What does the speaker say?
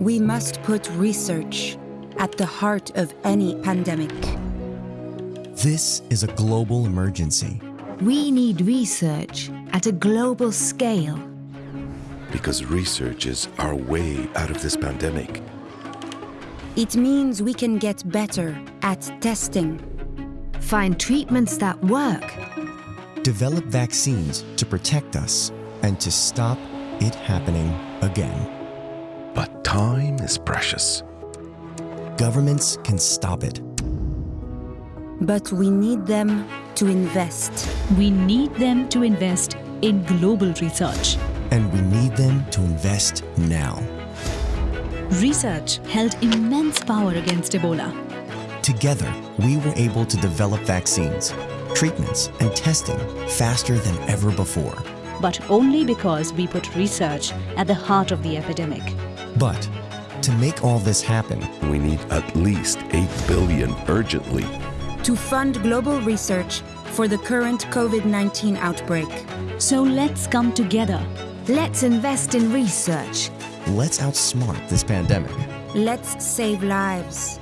We must put research at the heart of any pandemic. This is a global emergency. We need research at a global scale. Because research is our way out of this pandemic. It means we can get better at testing, Find treatments that work. Develop vaccines to protect us and to stop it happening again. But time is precious. Governments can stop it. but we need them to invest. We need them to invest in global research. And we need them to invest now. Research held immense power against Ebola. Together, we were able to develop vaccines, treatments, and testing faster than ever before. but only because we put research at the heart of the epidemic. But to make all this happen, We need at least 8 billion urgently. To fund global research for the current COVID 19 outbreak. So let's come together. Let's invest in research. let's outsmart this pandemic. Let's save lives.